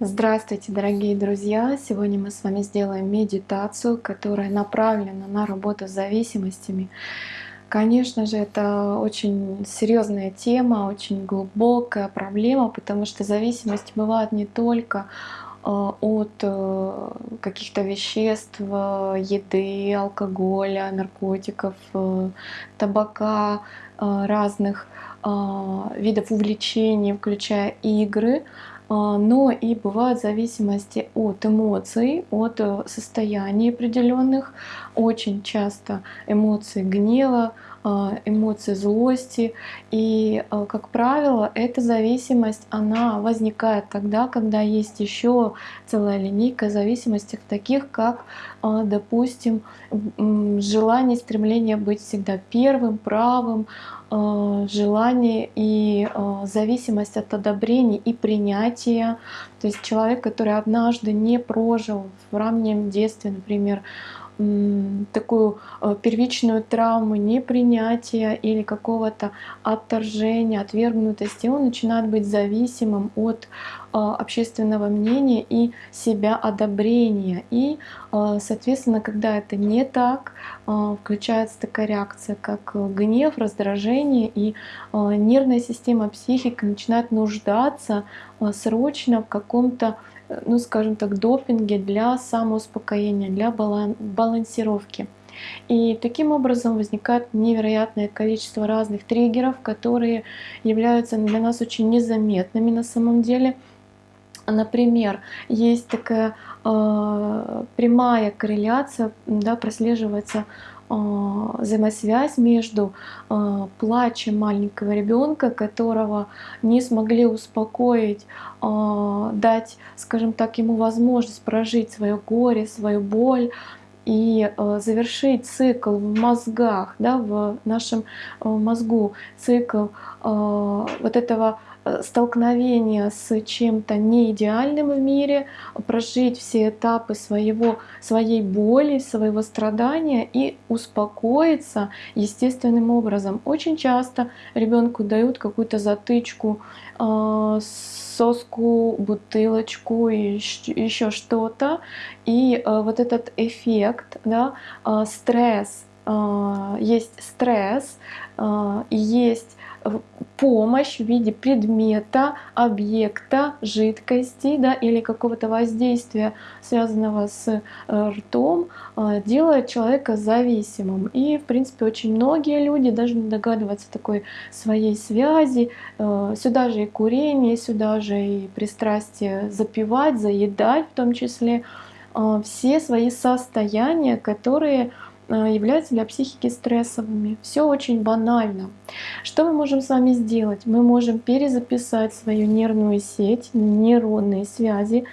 Здравствуйте, дорогие друзья! Сегодня мы с вами сделаем медитацию, которая направлена на работу с зависимостями. Конечно же, это очень серьезная тема, очень глубокая проблема, потому что зависимость бывает не только э, от э, каких-то веществ, еды, алкоголя, наркотиков, э, табака, разных видов увлечений, включая игры, но и бывают зависимости от эмоций, от э, состояний определенных, очень часто эмоции гнева, а, эмоции злости. И, а, как правило, эта зависимость, она возникает тогда, когда есть еще целая линейка зависимостей, таких как, допустим, желание, стремление быть всегда первым, правым, желание и зависимость от одобрения и принятия. То есть человек, который однажды не прожил в раннем детстве, например, такую э, первичную травму непринятия или какого-то отторжения, отвергнутости, он начинает быть зависимым от э, общественного мнения и себя одобрения. И, э, соответственно, когда это не так, включается такая реакция, как гнев, раздражение, и нервная система психики начинает нуждаться срочно в каком-то ну скажем так, допинге для самоуспокоения, для балансировки. И таким образом возникает невероятное количество разных триггеров, которые являются для нас очень незаметными на самом деле. Например, есть такая э, прямая корреляция, да, прослеживается взаимосвязь между а, плачем маленького ребенка, которого не смогли успокоить, а, дать, скажем так, ему возможность прожить свое горе, свою боль и завершить цикл в мозгах, да, в нашем мозгу, цикл вот этого столкновение с чем-то неидеальным в мире, прожить все этапы своего, своей боли, своего страдания и успокоиться естественным образом. Очень часто ребенку дают какую-то затычку, э, соску, бутылочку и еще что-то. И э, вот этот эффект, да, стресс, есть стресс, есть помощь в виде предмета, объекта, жидкости да, или какого-то воздействия, связанного с э, ртом, э, делает человека зависимым. И, в принципе, очень многие люди даже не догадываются такой своей связи. Э, сюда же и курение, сюда же и пристрастие запивать, заедать в том числе. Все свои состояния, которые являются для психики стрессовыми. Все очень банально. Что мы можем с вами сделать? Мы можем перезаписать свою нервную сеть, нейронные связи,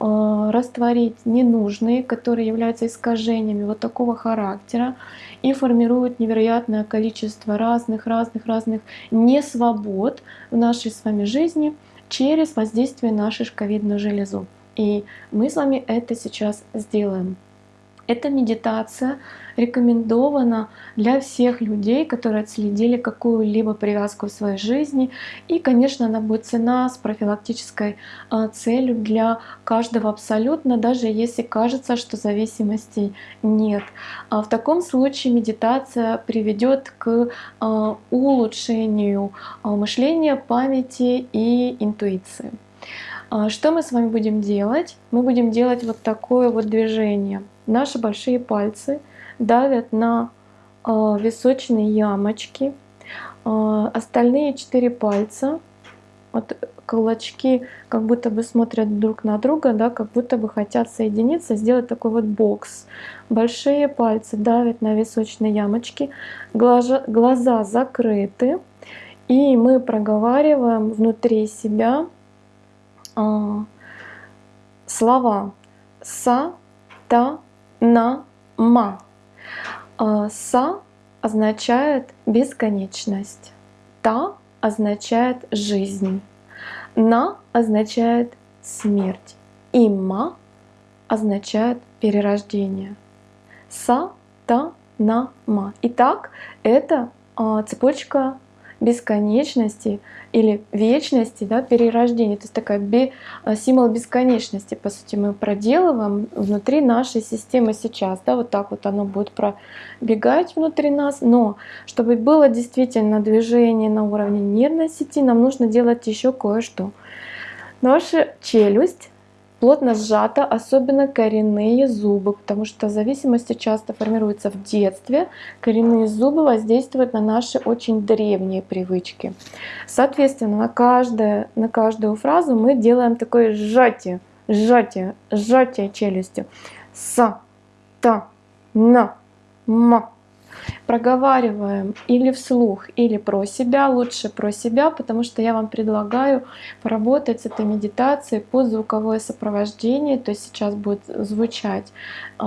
э, растворить ненужные, которые являются искажениями вот такого характера и формируют невероятное количество разных, разных, разных несвобод в нашей с вами жизни через воздействие на шишковидную железу. И мы с вами это сейчас сделаем. Эта медитация рекомендована для всех людей, которые отследили какую-либо привязку в своей жизни. И, конечно, она будет цена с профилактической а, целью для каждого абсолютно, даже если кажется, что зависимостей нет. А в таком случае медитация приведет к а, улучшению мышления, памяти и интуиции. Что мы с вами будем делать? Мы будем делать вот такое вот движение – Наши большие пальцы давят на э, височные ямочки. Э, остальные четыре пальца, вот кулачки как будто бы смотрят друг на друга, да, как будто бы хотят соединиться, сделать такой вот бокс. Большие пальцы давят на височные ямочки, глаза, глаза закрыты, и мы проговариваем внутри себя э, слова «са», «та», на ма. А, са означает бесконечность. Та означает жизнь. На означает смерть. И ма означает перерождение. Са, та, на, ма. Итак, это а, цепочка бесконечности или вечности, да, перерождения. То есть такая бе, э, символ бесконечности, по сути, мы проделываем внутри нашей системы сейчас. Да, вот так вот оно будет пробегать внутри нас. Но чтобы было действительно движение на уровне нервной сети, нам нужно делать еще кое-что. Наша челюсть плотно сжата, особенно коренные зубы, потому что зависимости часто формируются в детстве. Коренные зубы воздействуют на наши очень древние привычки. Соответственно, на, каждое, на каждую фразу мы делаем такое сжатие, сжатие, сжатие челюстью. С, та, на, ма, проговариваем или вслух, или про себя, лучше про себя, потому что я вам предлагаю поработать с этой медитацией под звуковое сопровождение, то есть сейчас будет звучать э,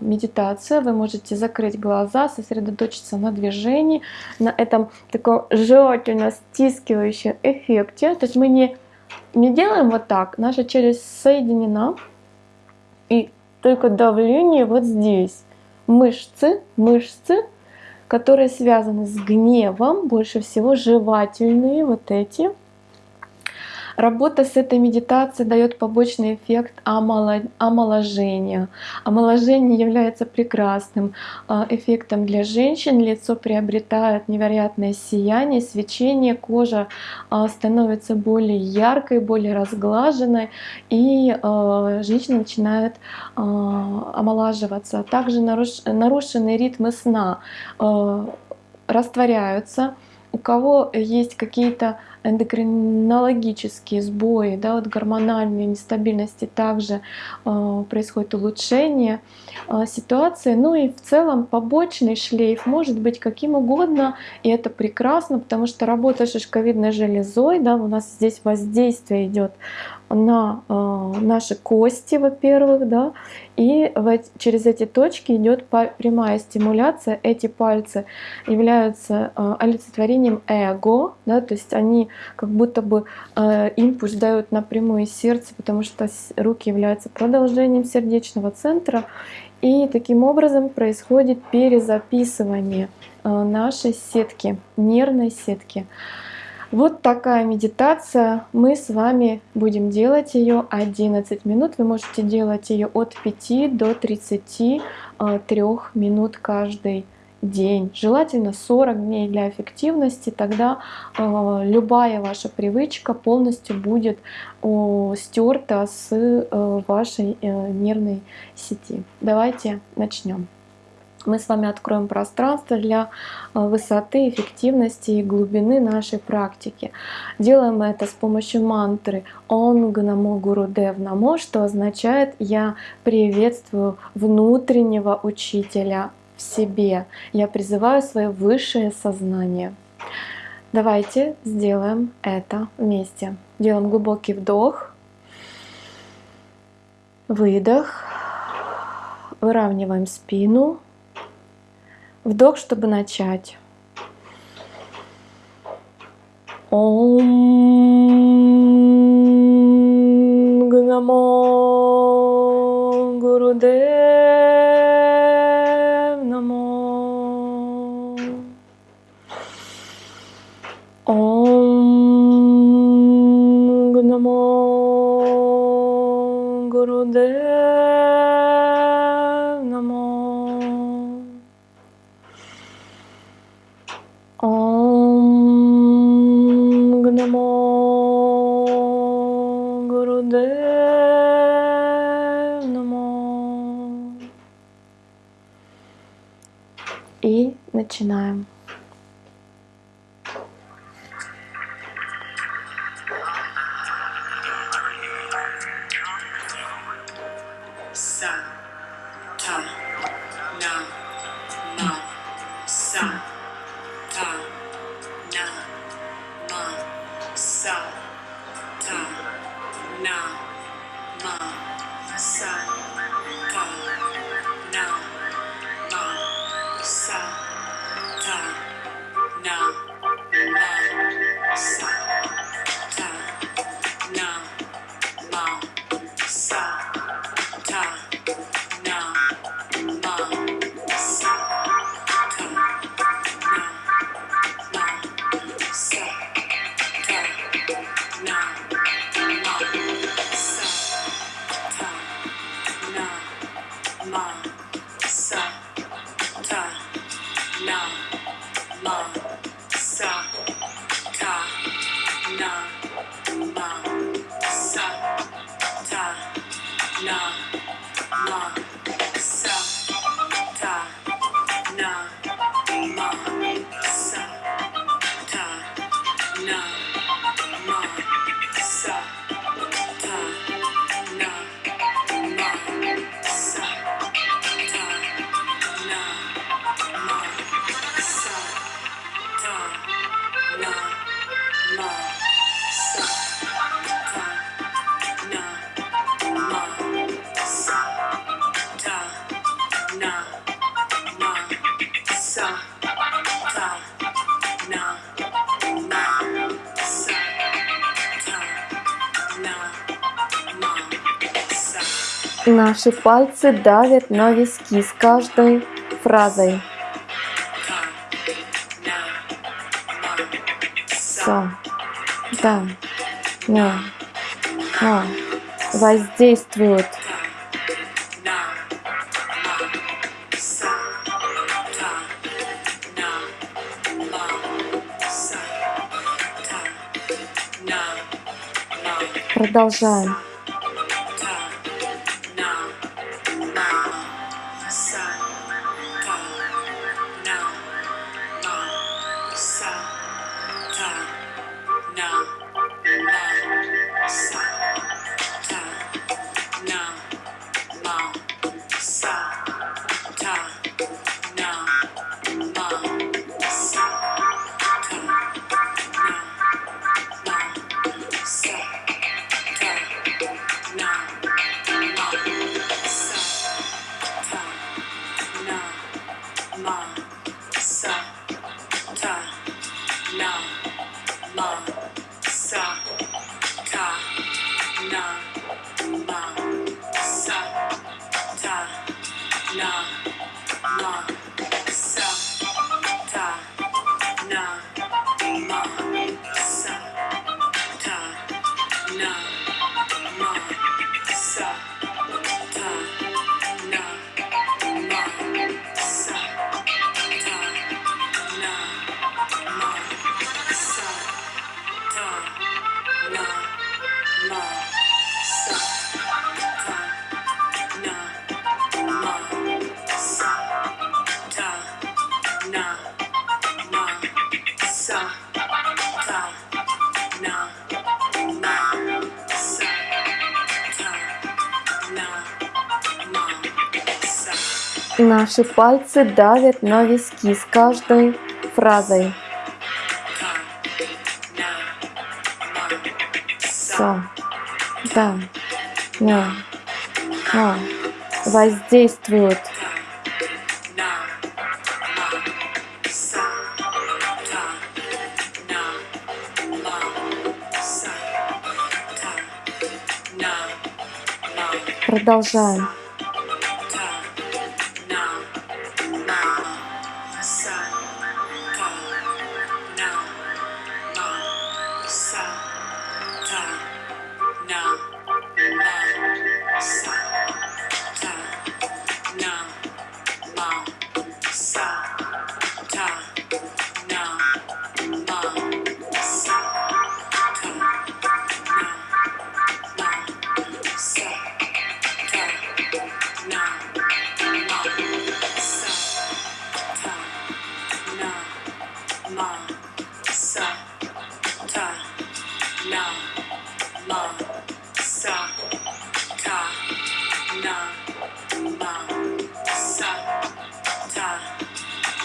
медитация, вы можете закрыть глаза, сосредоточиться на движении, на этом таком желательно стискивающем эффекте, то есть мы не, не делаем вот так, наша челюсть соединена, и только давление вот здесь мышцы, мышцы, которые связаны с гневом, больше всего жевательные вот эти, Работа с этой медитацией дает побочный эффект омоложения. Омоложение является прекрасным а, эффектом для женщин. Лицо приобретает невероятное сияние, свечение, кожа а, становится более яркой, более разглаженной, и а, женщина начинает омолаживаться. Также нарушенные ритмы сна растворяются. У кого есть какие-то эндокринологические сбои, да, вот гормональные нестабильности также э, происходит улучшение э, ситуации. Ну и в целом побочный шлейф может быть каким угодно, и это прекрасно, потому что работа шишковидной железой, да, у нас здесь воздействие идет на э, наши кости, во-первых, да, и через эти точки идет прямая стимуляция. Эти пальцы являются э, олицетворением эго, да, то есть они как будто бы э, импульс дают напрямую из сердца, потому что руки являются продолжением сердечного центра. И таким образом происходит перезаписывание нашей сетки, нервной сетки. Вот такая медитация. Мы с вами будем делать ее 11 минут. Вы можете делать ее от 5 до 33 э, минут каждый день. Желательно 40 дней для эффективности. Тогда э, любая ваша привычка полностью будет стерта с э, вашей нервной сети. Давайте начнем мы с вами откроем пространство для э, высоты, эффективности и глубины нашей практики. Делаем это с помощью мантры «Онг Намо Гуру Дев Намо», что означает «Я приветствую внутреннего учителя в себе, я призываю свое высшее сознание». Давайте сделаем это вместе. Делаем глубокий вдох, выдох, выравниваем спину, Вдох, чтобы начать. Ом Гнамо down. mom. Наши пальцы давят на виски с каждой фразой. Со, да, на, а, воздействуют. Продолжаем. So. Наши пальцы давят на виски с каждой фразой. Со, да, на, а, воздействуют. Продолжаем.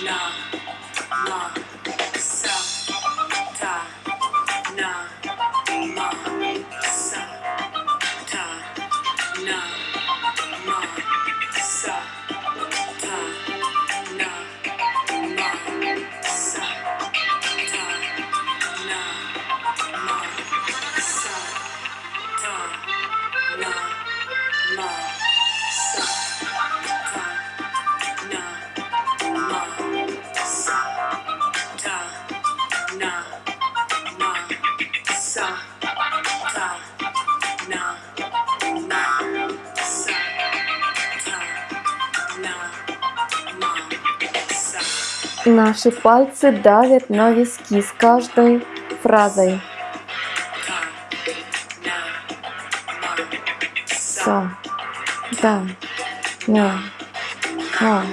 Nah, nah. Наши пальцы давят на виски с каждой фразой. Со, да, на, а,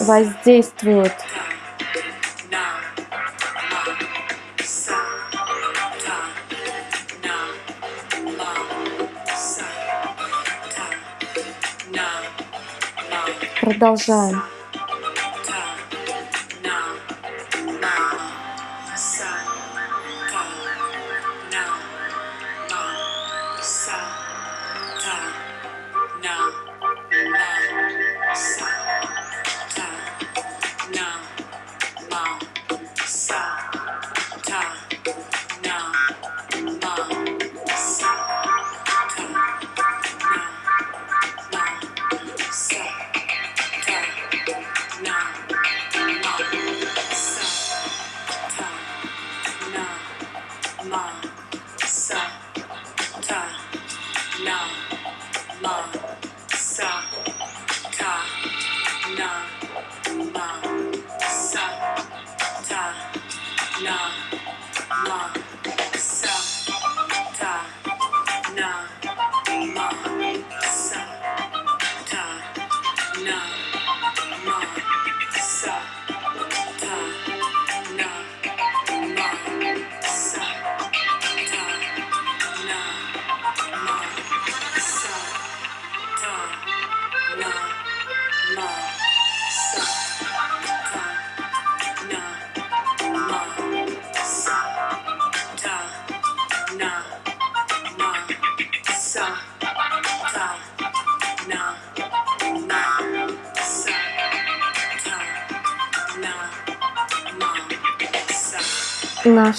воздействуют. Продолжаем. на,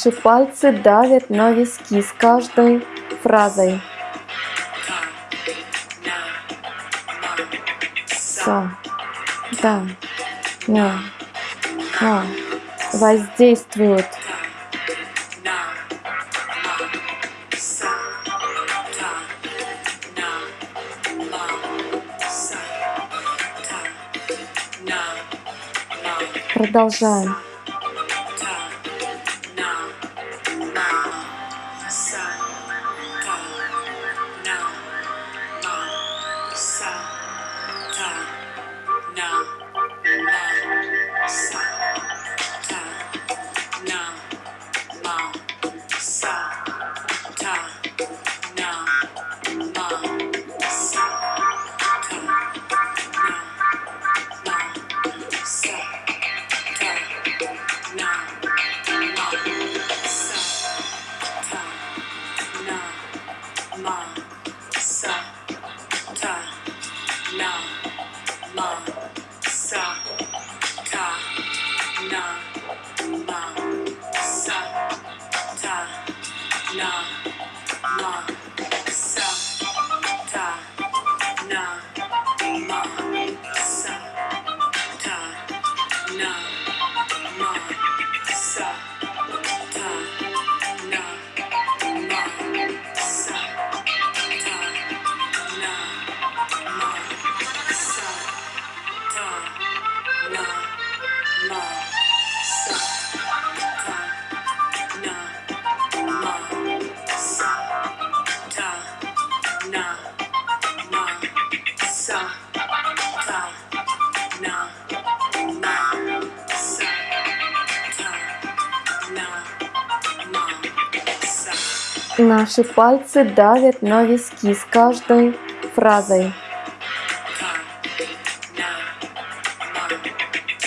Наши пальцы давят на виски с каждой фразой. Со, да, на, ма, воздействуют. Продолжаем. Наши пальцы давят на виски с каждой фразой.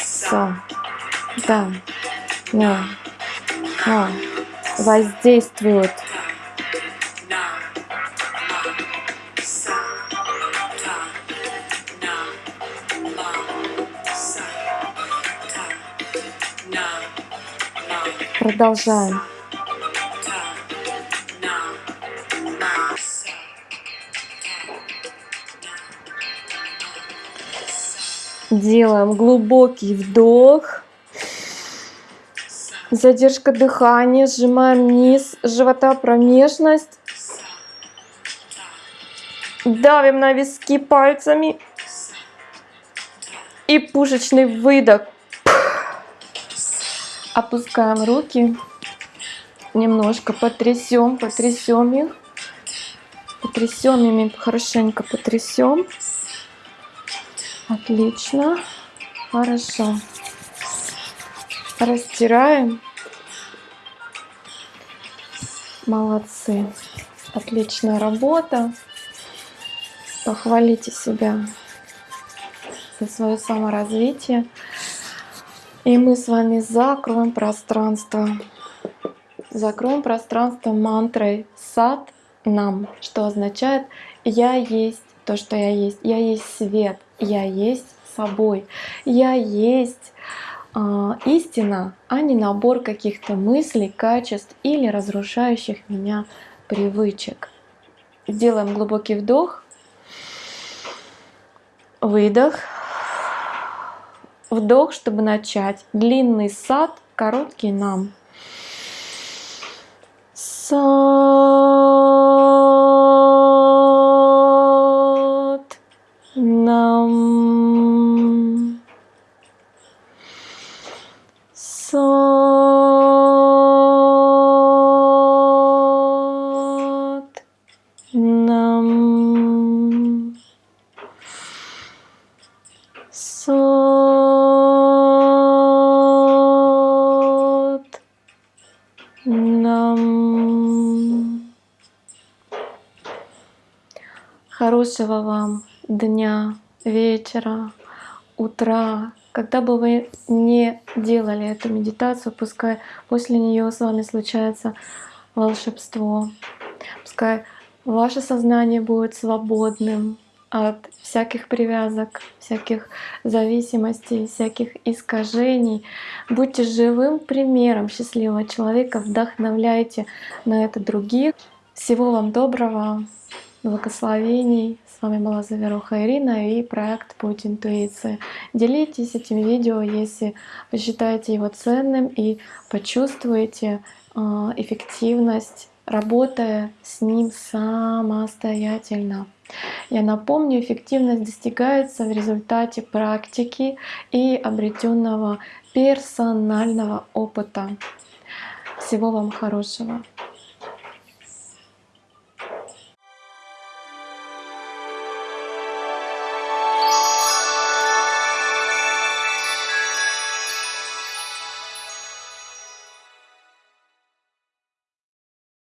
Со, да, на, ма, воздействуют. Продолжаем. Делаем глубокий вдох. Задержка дыхания. Сжимаем низ живота, промежность. Давим на виски пальцами. И пушечный выдох. Опускаем руки. Немножко потрясем, потрясем их. Потрясем ими, хорошенько потрясем. Отлично. Хорошо. Растираем. Молодцы. Отличная работа. Похвалите себя за свое саморазвитие. И мы с вами закроем пространство. Закроем пространство мантрой сад нам, что означает «я есть то, что я есть, я есть свет, я есть собой, я есть э, истина, а не набор каких-то мыслей, качеств или разрушающих меня привычек». Сделаем глубокий вдох, выдох, вдох, чтобы начать. Длинный сад, короткий нам. Сад. Хорошего вам дня, вечера, утра. Когда бы вы не делали эту медитацию, пускай после нее с вами случается волшебство. Пускай ваше сознание будет свободным от всяких привязок, всяких зависимостей, всяких искажений. Будьте живым примером счастливого человека, вдохновляйте на это других. Всего вам доброго, благословений. С вами была Заверуха Ирина и проект Путь интуиции. Делитесь этим видео, если вы считаете его ценным и почувствуете а, эффективность, работая с ним самостоятельно. Я напомню, эффективность достигается в результате практики и обретенного персонального опыта. Всего вам хорошего!